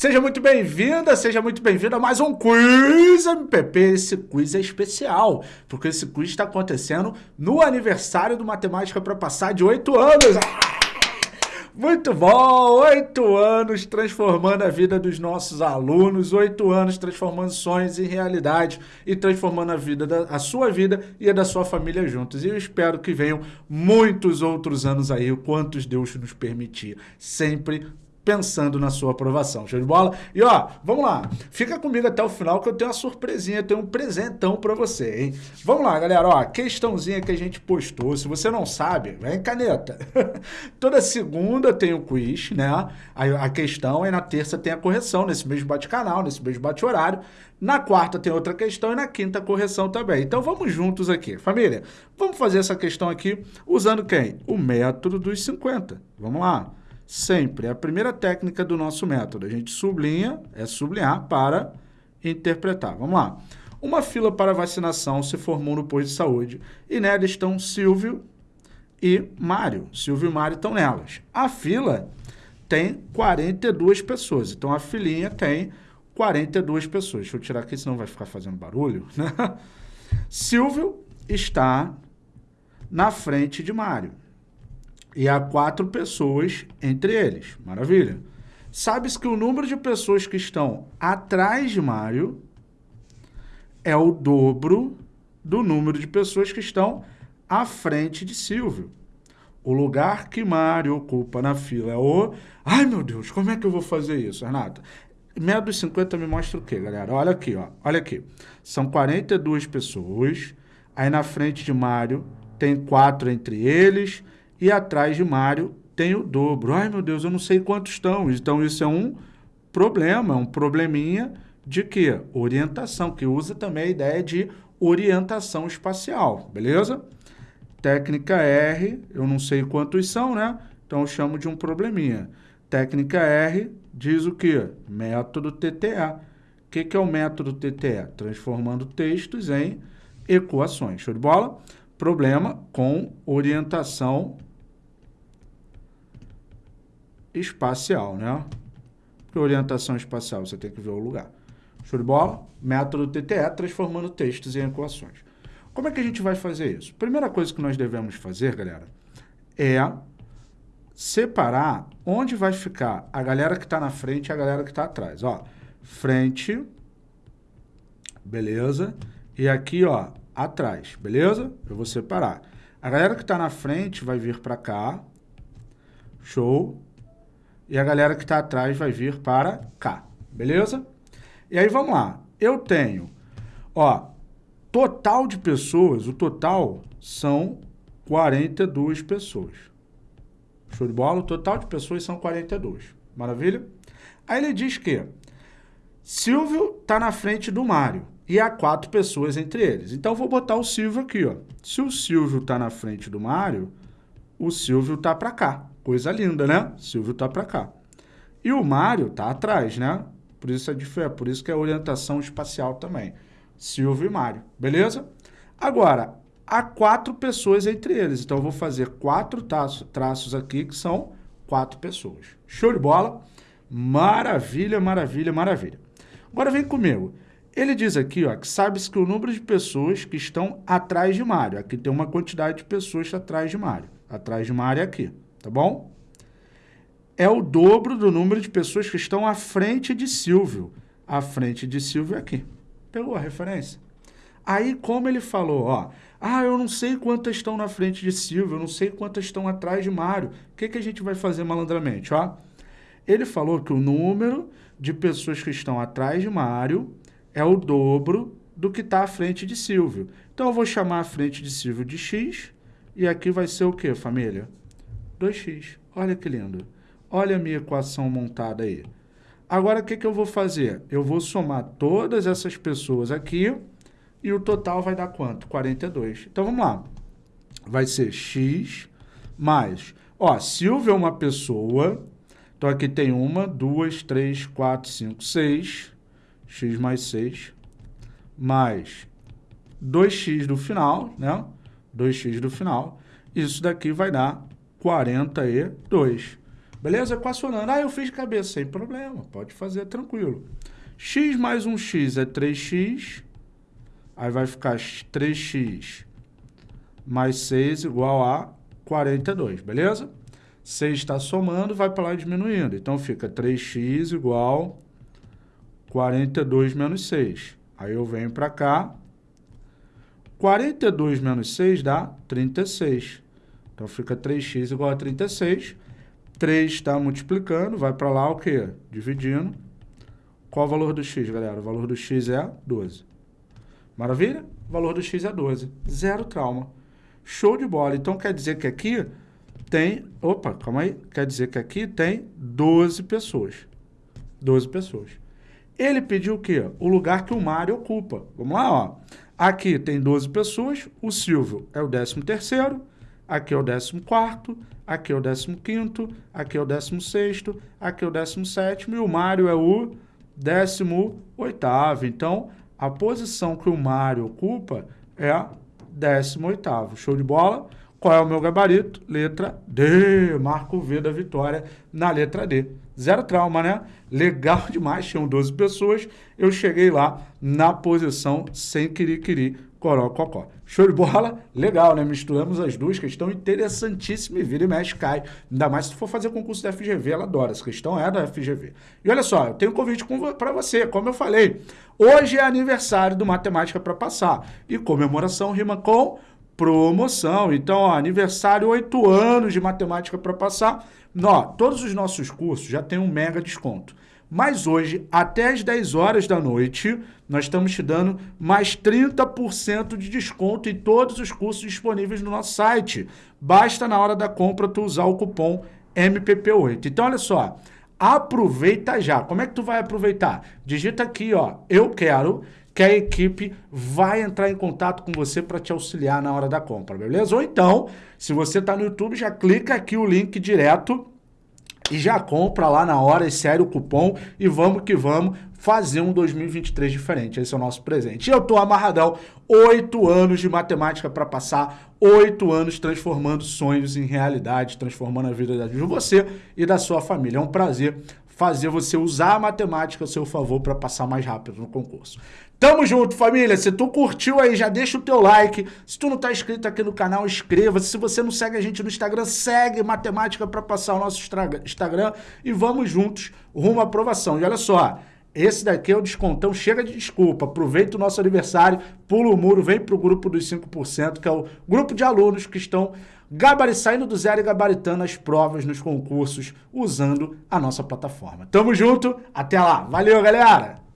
Seja muito bem-vinda, seja muito bem-vindo a mais um Quiz MPP. Esse quiz é especial, porque esse quiz está acontecendo no aniversário do Matemática para Passar de oito anos. Ah! Muito bom! Oito anos transformando a vida dos nossos alunos, oito anos transformando sonhos em realidade e transformando a vida, da, a sua vida e a da sua família juntos. E eu espero que venham muitos outros anos aí, quantos Deus nos permitir. Sempre pensando na sua aprovação. Show de bola? E ó, vamos lá. Fica comigo até o final que eu tenho uma surpresinha, tenho um presentão para você, hein? Vamos lá, galera. Ó, questãozinha que a gente postou. Se você não sabe, vem caneta. Toda segunda tem o quiz, né? A, a questão e na terça tem a correção, nesse mesmo bate-canal, nesse mesmo bate-horário. Na quarta tem outra questão e na quinta correção também. Então vamos juntos aqui. Família, vamos fazer essa questão aqui usando quem? O método dos 50. Vamos lá sempre. É a primeira técnica do nosso método. A gente sublinha, é sublinhar para interpretar. Vamos lá. Uma fila para vacinação se formou no posto de saúde e nela estão Silvio e Mário. Silvio e Mário estão nelas. A fila tem 42 pessoas, então a filinha tem 42 pessoas. Deixa eu tirar aqui, senão vai ficar fazendo barulho. Né? Silvio está na frente de Mário e há quatro pessoas entre eles. Maravilha. Sabe-se que o número de pessoas que estão atrás de Mário é o dobro do número de pessoas que estão à frente de Silvio. O lugar que Mário ocupa na fila é o... Ai, meu Deus, como é que eu vou fazer isso, Renata? Meia dos 50 me mostra o quê, galera? Olha aqui, ó. Olha aqui. São 42 pessoas. Aí na frente de Mário tem quatro entre eles e atrás de Mário tem o dobro. Ai, meu Deus, eu não sei quantos estão. Então, isso é um problema, um probleminha de quê? Orientação, que usa também a ideia de orientação espacial, beleza? Técnica R, eu não sei quantos são, né? Então, eu chamo de um probleminha. Técnica R diz o quê? Método TTA. O que, que é o método TTA? Transformando textos em equações. Show de bola? Problema com orientação espacial, né? Porque orientação espacial, você tem que ver o lugar. Show de bola? Método TTE, transformando textos em equações. Como é que a gente vai fazer isso? Primeira coisa que nós devemos fazer, galera, é separar onde vai ficar a galera que está na frente e a galera que está atrás. Ó, frente, beleza? E aqui, ó, atrás, beleza? Eu vou separar. A galera que está na frente vai vir para cá, show? E a galera que está atrás vai vir para cá, beleza? E aí vamos lá, eu tenho, ó, total de pessoas, o total são 42 pessoas. Show de bola? O total de pessoas são 42. Maravilha? Aí ele diz que Silvio está na frente do Mário e há quatro pessoas entre eles. Então, vou botar o Silvio aqui. Ó. Se o Silvio está na frente do Mário, o Silvio está para cá. Coisa linda, né? Silvio tá para cá. E o Mário tá atrás, né? Por isso é diferente, por isso que é orientação espacial também. Silvio e Mário, beleza? Agora, há quatro pessoas entre eles. Então, eu vou fazer quatro traços, traços aqui, que são quatro pessoas. Show de bola? Maravilha, maravilha, maravilha. Agora vem comigo. Ele diz aqui, ó, que sabe-se que o número de pessoas que estão atrás de Mário. Aqui tem uma quantidade de pessoas atrás de Mário. Atrás de Mário é aqui tá bom? É o dobro do número de pessoas que estão à frente de Silvio. À frente de Silvio é aqui. Pegou a referência? Aí, como ele falou, ó, ah, eu não sei quantas estão na frente de Silvio, eu não sei quantas estão atrás de Mário. O que, que a gente vai fazer malandramente, ó? Ele falou que o número de pessoas que estão atrás de Mário é o dobro do que está à frente de Silvio. Então, eu vou chamar a frente de Silvio de X, e aqui vai ser o quê, família? 2x. Olha que lindo. Olha a minha equação montada aí. Agora, o que, que eu vou fazer? Eu vou somar todas essas pessoas aqui e o total vai dar quanto? 42. Então, vamos lá. Vai ser x mais... Ó, Silvio é uma pessoa. Então, aqui tem uma, duas, três, quatro, cinco, seis. x mais 6. Mais 2x do final, né? 2x do final. Isso daqui vai dar 42. Beleza? Equacionando. Ah, eu fiz cabeça. Sem problema. Pode fazer tranquilo. x mais um x é 3x. Aí vai ficar 3x mais 6 igual a 42, beleza? 6 está somando, vai para lá diminuindo. Então, fica 3x igual 42 menos 6. Aí eu venho para cá. 42 menos 6 dá 36. Então, fica 3x igual a 36. 3 está multiplicando, vai para lá o quê? Dividindo. Qual o valor do x, galera? O valor do x é 12. Maravilha? O valor do x é 12. Zero trauma. Show de bola. Então, quer dizer que aqui tem... Opa, calma aí. Quer dizer que aqui tem 12 pessoas. 12 pessoas. Ele pediu o quê? O lugar que o Mário ocupa. Vamos lá, ó. Aqui tem 12 pessoas. O Silvio é o 13 terceiro. Aqui é o 14 quarto. Aqui é o 15 quinto. Aqui é o 16 sexto. Aqui é o 17 sétimo. E o Mário é o 18 oitavo. Então, a posição que o Mário ocupa é a 18º. Show de bola? Qual é o meu gabarito? Letra D. Marco V da vitória na letra D. Zero trauma, né? Legal demais, tinham 12 pessoas. Eu cheguei lá na posição sem querer, coró, cocó. Show de bola? Legal, né? Misturamos as duas, questão interessantíssima e vira e mexe, cai. Ainda mais se for fazer concurso da FGV, ela adora. Essa questão é da FGV. E olha só, eu tenho um convite para você, como eu falei. Hoje é aniversário do Matemática para Passar. E comemoração rima com promoção. Então, ó, aniversário, oito anos de Matemática para Passar. Ó, todos os nossos cursos já tem um mega desconto. Mas hoje, até as 10 horas da noite, nós estamos te dando mais 30% de desconto em todos os cursos disponíveis no nosso site. Basta na hora da compra tu usar o cupom MPP8. Então, olha só, aproveita já. Como é que tu vai aproveitar? Digita aqui, ó, eu quero que a equipe vai entrar em contato com você para te auxiliar na hora da compra, beleza? Ou então, se você está no YouTube, já clica aqui o link direto e já compra lá na hora, insere o cupom e vamos que vamos fazer um 2023 diferente. Esse é o nosso presente. E eu tô amarradão, oito anos de matemática para passar, oito anos transformando sonhos em realidade, transformando a vida de você e da sua família. É um prazer fazer você usar a matemática a seu favor para passar mais rápido no concurso. Tamo junto, família. Se tu curtiu aí, já deixa o teu like. Se tu não tá inscrito aqui no canal, inscreva-se. Se você não segue a gente no Instagram, segue Matemática para passar o nosso Instagram. E vamos juntos rumo à aprovação. E olha só, esse daqui é o descontão. Chega de desculpa. Aproveita o nosso aniversário, pula o muro, vem pro grupo dos 5%, que é o grupo de alunos que estão gabari saindo do zero e gabaritando as provas nos concursos usando a nossa plataforma. Tamo junto, até lá. Valeu, galera!